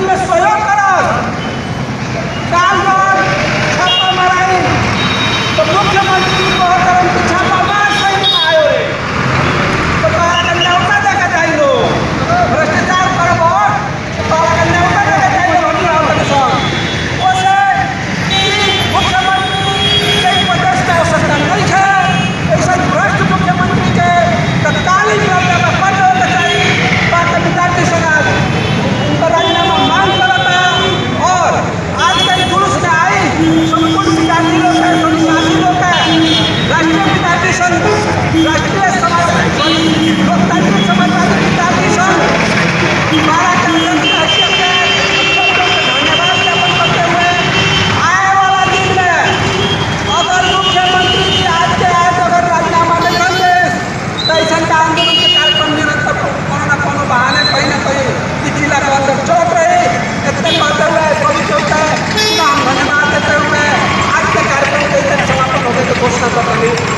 끝났어요? हम धन्यवाद